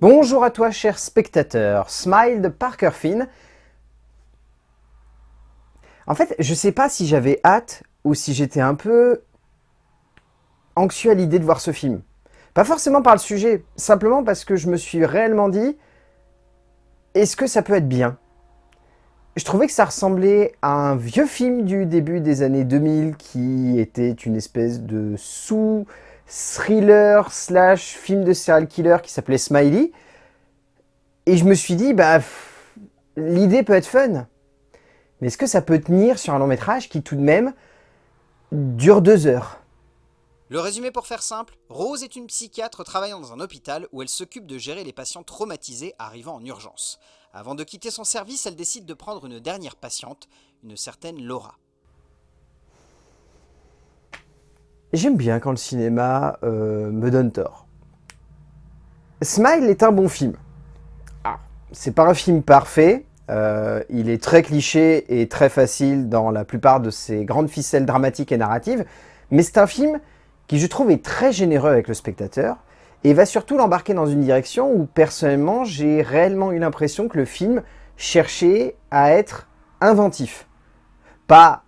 Bonjour à toi, cher spectateur. Smile de Parker Finn. En fait, je sais pas si j'avais hâte ou si j'étais un peu anxieux à l'idée de voir ce film. Pas forcément par le sujet, simplement parce que je me suis réellement dit est-ce que ça peut être bien? Je trouvais que ça ressemblait à un vieux film du début des années 2000 qui était une espèce de sous thriller slash film de serial killer qui s'appelait Smiley. Et je me suis dit, bah, l'idée peut être fun. Mais est-ce que ça peut tenir sur un long métrage qui tout de même dure deux heures? Le résumé pour faire simple, Rose est une psychiatre travaillant dans un hôpital où elle s'occupe de gérer les patients traumatisés arrivant en urgence. Avant de quitter son service, elle décide de prendre une dernière patiente, une certaine Laura. J'aime bien quand le cinéma euh, me donne tort. Smile est un bon film. Ah, c'est pas un film parfait, euh, il est très cliché et très facile dans la plupart de ses grandes ficelles dramatiques et narratives, mais c'est un film qui je trouve est très généreux avec le spectateur, et va surtout l'embarquer dans une direction où personnellement j'ai réellement eu l'impression que le film cherchait à être inventif. Pas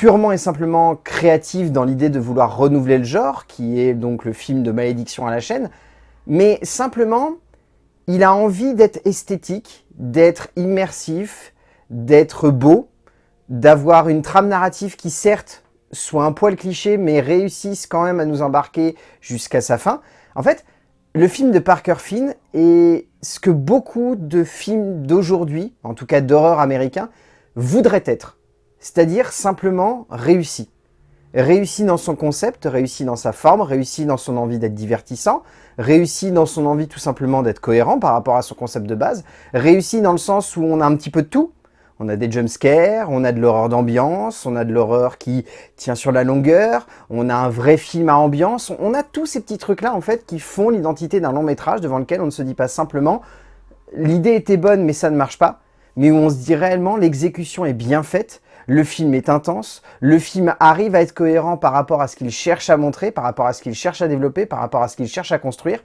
purement et simplement créatif dans l'idée de vouloir renouveler le genre, qui est donc le film de malédiction à la chaîne, mais simplement, il a envie d'être esthétique, d'être immersif, d'être beau, d'avoir une trame narrative qui certes soit un poil cliché, mais réussisse quand même à nous embarquer jusqu'à sa fin. En fait, le film de Parker Finn est ce que beaucoup de films d'aujourd'hui, en tout cas d'horreur américain, voudraient être c'est-à-dire simplement réussi. Réussi dans son concept, réussi dans sa forme, réussi dans son envie d'être divertissant, réussi dans son envie tout simplement d'être cohérent par rapport à son concept de base, réussi dans le sens où on a un petit peu de tout, on a des jumpscares, on a de l'horreur d'ambiance, on a de l'horreur qui tient sur la longueur, on a un vrai film à ambiance, on a tous ces petits trucs-là en fait qui font l'identité d'un long métrage devant lequel on ne se dit pas simplement « l'idée était bonne mais ça ne marche pas », mais où on se dit réellement « l'exécution est bien faite », le film est intense, le film arrive à être cohérent par rapport à ce qu'il cherche à montrer, par rapport à ce qu'il cherche à développer, par rapport à ce qu'il cherche à construire.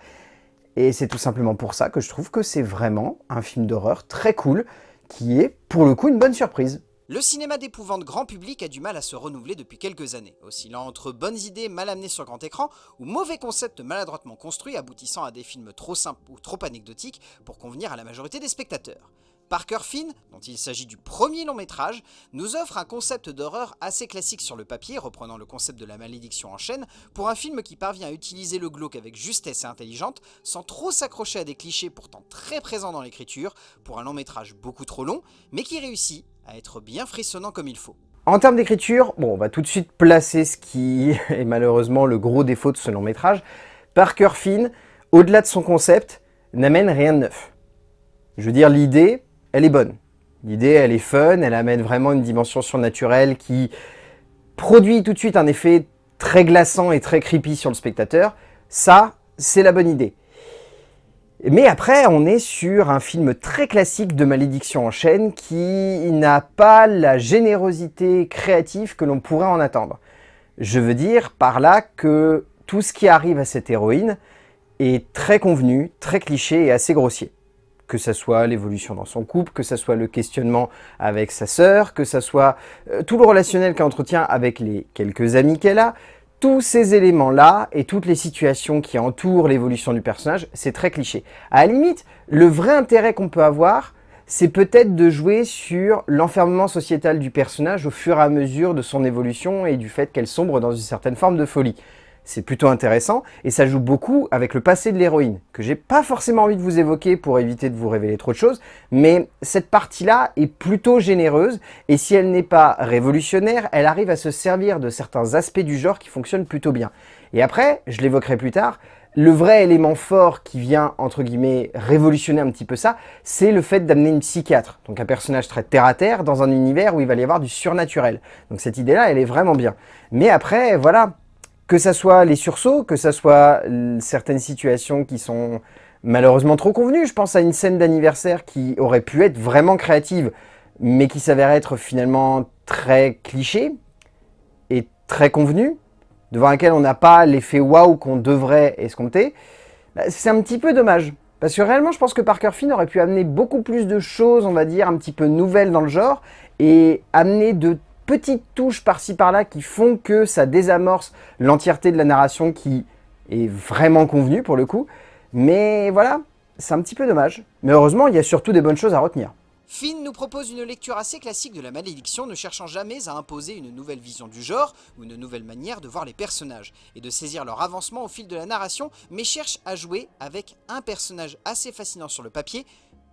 Et c'est tout simplement pour ça que je trouve que c'est vraiment un film d'horreur très cool, qui est pour le coup une bonne surprise. Le cinéma d'épouvante grand public a du mal à se renouveler depuis quelques années, oscillant entre bonnes idées mal amenées sur grand écran ou mauvais concepts maladroitement construits aboutissant à des films trop simples ou trop anecdotiques pour convenir à la majorité des spectateurs. Parker Finn, dont il s'agit du premier long métrage, nous offre un concept d'horreur assez classique sur le papier, reprenant le concept de la malédiction en chaîne, pour un film qui parvient à utiliser le glauque avec justesse et intelligente, sans trop s'accrocher à des clichés pourtant très présents dans l'écriture, pour un long métrage beaucoup trop long, mais qui réussit à être bien frissonnant comme il faut. En termes d'écriture, on va tout de suite placer ce qui est malheureusement le gros défaut de ce long métrage. Parker Finn, au-delà de son concept, n'amène rien de neuf. Je veux dire, l'idée, elle est bonne. L'idée, elle est fun, elle amène vraiment une dimension surnaturelle qui produit tout de suite un effet très glaçant et très creepy sur le spectateur. Ça, c'est la bonne idée. Mais après, on est sur un film très classique de malédiction en chaîne qui n'a pas la générosité créative que l'on pourrait en attendre. Je veux dire par là que tout ce qui arrive à cette héroïne est très convenu, très cliché et assez grossier que ce soit l'évolution dans son couple, que ce soit le questionnement avec sa sœur, que ce soit euh, tout le relationnel qu'elle entretient avec les quelques amis qu'elle a, tous ces éléments-là et toutes les situations qui entourent l'évolution du personnage, c'est très cliché. À la limite, le vrai intérêt qu'on peut avoir, c'est peut-être de jouer sur l'enfermement sociétal du personnage au fur et à mesure de son évolution et du fait qu'elle sombre dans une certaine forme de folie c'est plutôt intéressant, et ça joue beaucoup avec le passé de l'héroïne, que j'ai pas forcément envie de vous évoquer pour éviter de vous révéler trop de choses, mais cette partie-là est plutôt généreuse, et si elle n'est pas révolutionnaire, elle arrive à se servir de certains aspects du genre qui fonctionnent plutôt bien. Et après, je l'évoquerai plus tard, le vrai élément fort qui vient, entre guillemets, révolutionner un petit peu ça, c'est le fait d'amener une psychiatre, donc un personnage très terre-à-terre, dans un univers où il va y avoir du surnaturel. Donc cette idée-là, elle est vraiment bien. Mais après, voilà, que ça soit les sursauts, que ça soit certaines situations qui sont malheureusement trop convenues. Je pense à une scène d'anniversaire qui aurait pu être vraiment créative, mais qui s'avère être finalement très cliché et très convenue, devant laquelle on n'a pas l'effet waouh qu'on devrait escompter. Bah, c'est un petit peu dommage. Parce que réellement, je pense que Parker Finn aurait pu amener beaucoup plus de choses, on va dire, un petit peu nouvelles dans le genre, et amener de petites touches par-ci par-là qui font que ça désamorce l'entièreté de la narration qui est vraiment convenue pour le coup. Mais voilà, c'est un petit peu dommage. Mais heureusement, il y a surtout des bonnes choses à retenir. Finn nous propose une lecture assez classique de la malédiction, ne cherchant jamais à imposer une nouvelle vision du genre ou une nouvelle manière de voir les personnages et de saisir leur avancement au fil de la narration, mais cherche à jouer avec un personnage assez fascinant sur le papier,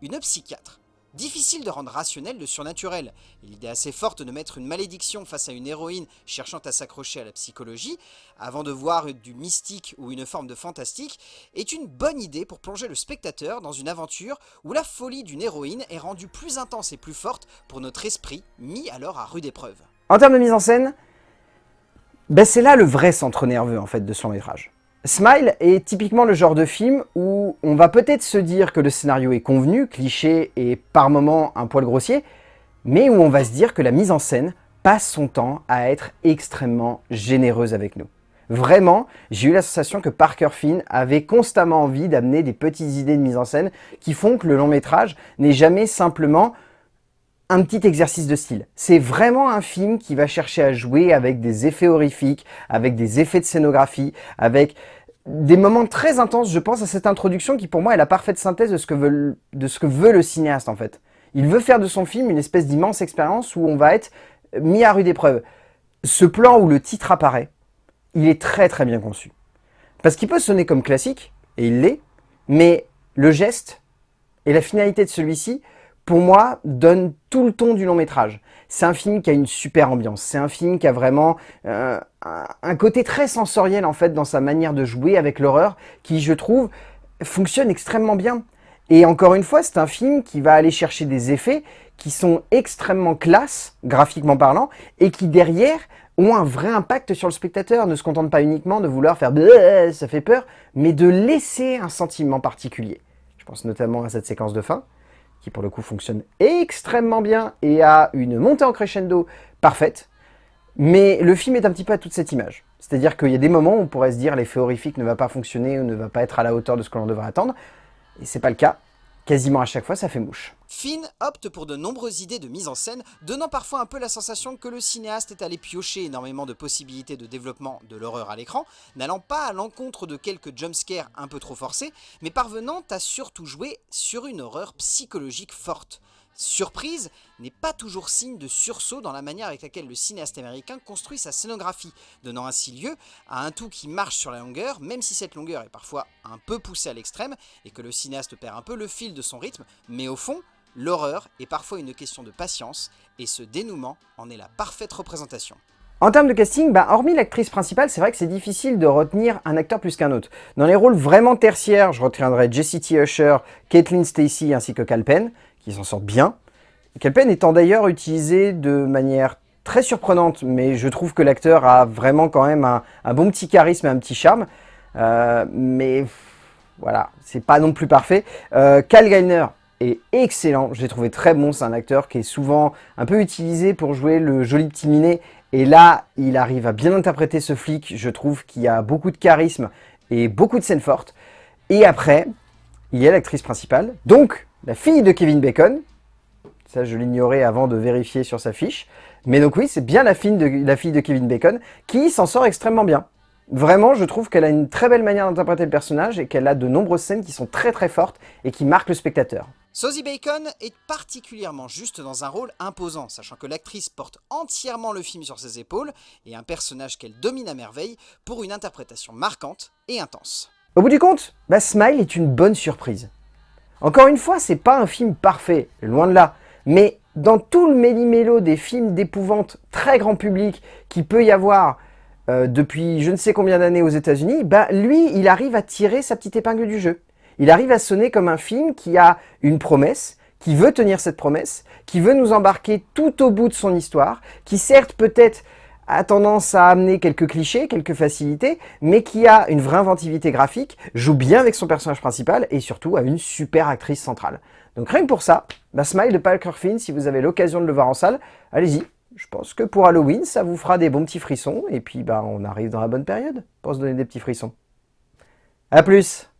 une psychiatre. Difficile de rendre rationnel le surnaturel. L'idée assez forte de mettre une malédiction face à une héroïne cherchant à s'accrocher à la psychologie, avant de voir du mystique ou une forme de fantastique, est une bonne idée pour plonger le spectateur dans une aventure où la folie d'une héroïne est rendue plus intense et plus forte pour notre esprit, mis alors à rude épreuve. En termes de mise en scène, ben c'est là le vrai centre nerveux en fait de son métrage. Smile est typiquement le genre de film où on va peut-être se dire que le scénario est convenu, cliché et par moments un poil grossier, mais où on va se dire que la mise en scène passe son temps à être extrêmement généreuse avec nous. Vraiment, j'ai eu la sensation que Parker Finn avait constamment envie d'amener des petites idées de mise en scène qui font que le long métrage n'est jamais simplement un petit exercice de style. C'est vraiment un film qui va chercher à jouer avec des effets horrifiques, avec des effets de scénographie, avec des moments très intenses. Je pense à cette introduction qui pour moi est la parfaite synthèse de ce que veut, de ce que veut le cinéaste en fait. Il veut faire de son film une espèce d'immense expérience où on va être mis à rude épreuve. Ce plan où le titre apparaît, il est très très bien conçu. Parce qu'il peut sonner comme classique, et il l'est, mais le geste et la finalité de celui-ci pour moi, donne tout le ton du long métrage. C'est un film qui a une super ambiance, c'est un film qui a vraiment euh, un côté très sensoriel en fait dans sa manière de jouer avec l'horreur, qui je trouve fonctionne extrêmement bien. Et encore une fois, c'est un film qui va aller chercher des effets qui sont extrêmement classe, graphiquement parlant, et qui derrière ont un vrai impact sur le spectateur, ne se contentent pas uniquement de vouloir faire « ça fait peur », mais de laisser un sentiment particulier. Je pense notamment à cette séquence de fin, qui pour le coup fonctionne extrêmement bien et a une montée en crescendo parfaite. Mais le film est un petit peu à toute cette image. C'est-à-dire qu'il y a des moments où on pourrait se dire l'effet horrifique ne va pas fonctionner ou ne va pas être à la hauteur de ce que l'on devrait attendre. Et c'est pas le cas quasiment à chaque fois ça fait mouche. Finn opte pour de nombreuses idées de mise en scène, donnant parfois un peu la sensation que le cinéaste est allé piocher énormément de possibilités de développement de l'horreur à l'écran, n'allant pas à l'encontre de quelques jumpscares un peu trop forcés, mais parvenant à surtout jouer sur une horreur psychologique forte. Surprise n'est pas toujours signe de sursaut dans la manière avec laquelle le cinéaste américain construit sa scénographie, donnant ainsi lieu à un tout qui marche sur la longueur, même si cette longueur est parfois un peu poussée à l'extrême et que le cinéaste perd un peu le fil de son rythme, mais au fond, l'horreur est parfois une question de patience et ce dénouement en est la parfaite représentation. En termes de casting, bah, hormis l'actrice principale, c'est vrai que c'est difficile de retenir un acteur plus qu'un autre. Dans les rôles vraiment tertiaires, je retiendrai Jessie T. Usher, Caitlin Stacy ainsi que Cal Penn qui s'en sortent bien. Kelpen étant d'ailleurs utilisé de manière très surprenante, mais je trouve que l'acteur a vraiment quand même un, bon petit charisme et un petit charme. Euh, mais voilà, c'est pas non plus parfait. Euh, Cal Geiner est excellent, je l'ai trouvé très bon, c'est un acteur qui est souvent un peu utilisé pour jouer le joli petit minet, et là, il arrive à bien interpréter ce flic, je trouve qu'il a beaucoup de charisme et beaucoup de scènes fortes. Et après, il y a l'actrice principale, donc la fille de Kevin Bacon. Ça, je l'ignorais avant de vérifier sur sa fiche. Mais donc oui, c'est bien la fille, de, la fille de Kevin Bacon qui s'en sort extrêmement bien. Vraiment, je trouve qu'elle a une très belle manière d'interpréter le personnage et qu'elle a de nombreuses scènes qui sont très très fortes et qui marquent le spectateur. Sosie Bacon est particulièrement juste dans un rôle imposant, sachant que l'actrice porte entièrement le film sur ses épaules et un personnage qu'elle domine à merveille pour une interprétation marquante et intense. Au bout du compte, bah, Smile est une bonne surprise. Encore une fois, c'est pas un film parfait, loin de là. Mais dans tout le méli-mélo des films d'épouvante très grand public qui peut y avoir euh, depuis je ne sais combien d'années aux états unis bah lui, il arrive à tirer sa petite épingle du jeu. Il arrive à sonner comme un film qui a une promesse, qui veut tenir cette promesse, qui veut nous embarquer tout au bout de son histoire, qui certes peut-être a tendance à amener quelques clichés, quelques facilités, mais qui a une vraie inventivité graphique, joue bien avec son personnage principal et surtout a une super actrice centrale. Donc rien que pour ça, bah, Smile de Parker Finn, si vous avez l'occasion de le voir en salle, allez-y. Je pense que pour Halloween, ça vous fera des bons petits frissons, et puis bah, on arrive dans la bonne période pour se donner des petits frissons. A plus